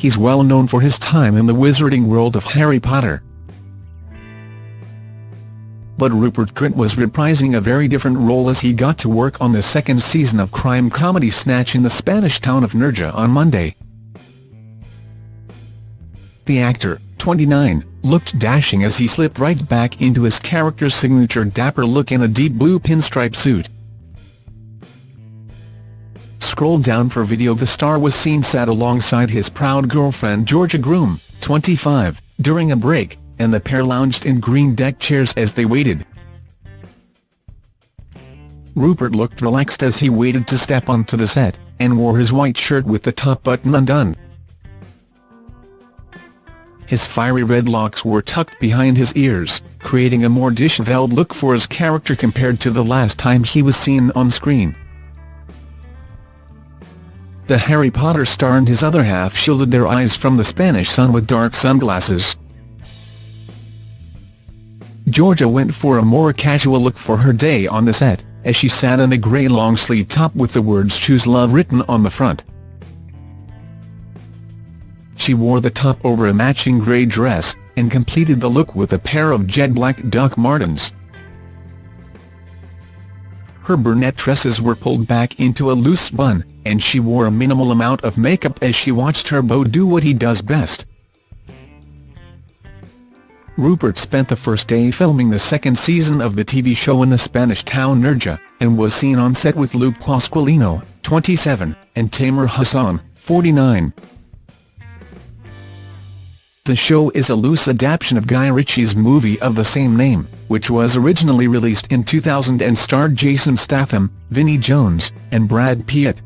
he's well known for his time in the wizarding world of Harry Potter. But Rupert Grint was reprising a very different role as he got to work on the second season of crime comedy Snatch in the Spanish town of Nerja on Monday. The actor, 29, looked dashing as he slipped right back into his character's signature dapper look in a deep blue pinstripe suit. Scroll down for video The star was seen sat alongside his proud girlfriend Georgia Groom, 25, during a break, and the pair lounged in green deck chairs as they waited. Rupert looked relaxed as he waited to step onto the set, and wore his white shirt with the top button undone. His fiery red locks were tucked behind his ears, creating a more disheveled look for his character compared to the last time he was seen on screen. The Harry Potter star and his other half shielded their eyes from the Spanish sun with dark sunglasses. Georgia went for a more casual look for her day on the set, as she sat in a grey long-sleeve top with the words Choose Love written on the front. She wore the top over a matching grey dress, and completed the look with a pair of jet black Doc Martens. Her brunette tresses were pulled back into a loose bun, and she wore a minimal amount of makeup as she watched her beau do what he does best, Rupert spent the first day filming the second season of the TV show in the Spanish town Nerja, and was seen on set with Luke Pasqualino, 27, and Tamer Hassan, 49. The show is a loose adaptation of Guy Ritchie's movie of the same name, which was originally released in 2000 and starred Jason Statham, Vinnie Jones, and Brad Pitt.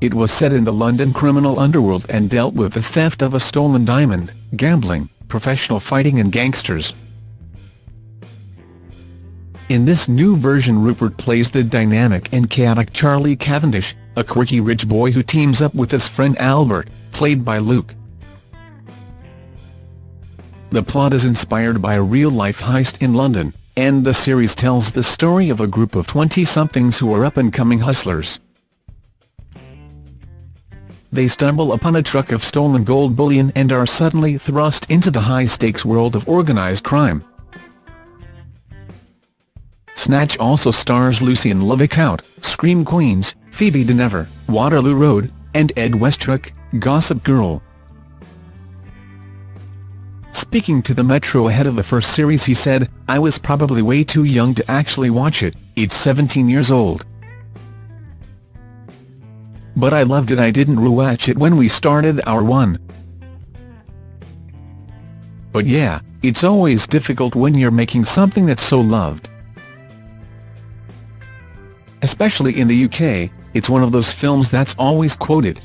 It was set in the London criminal underworld and dealt with the theft of a stolen diamond, gambling, professional fighting and gangsters. In this new version Rupert plays the dynamic and chaotic Charlie Cavendish, a quirky rich boy who teams up with his friend Albert, played by Luke. The plot is inspired by a real-life heist in London, and the series tells the story of a group of 20-somethings who are up-and-coming hustlers they stumble upon a truck of stolen gold bullion and are suddenly thrust into the high-stakes world of organised crime. Snatch also stars Lucy and Lucien Laviscount, Scream Queens, Phoebe Dynevor, Waterloo Road, and Ed Westwick, Gossip Girl. Speaking to the Metro ahead of the first series he said, I was probably way too young to actually watch it, it's 17 years old. But I loved it I didn't rewatch it when we started our one. But yeah, it's always difficult when you're making something that's so loved. Especially in the UK, it's one of those films that's always quoted.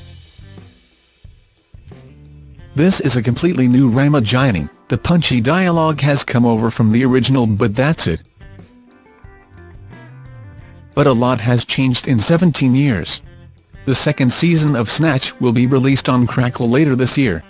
This is a completely new Ramagining, the punchy dialogue has come over from the original but that's it. But a lot has changed in 17 years. The second season of Snatch will be released on Crackle later this year.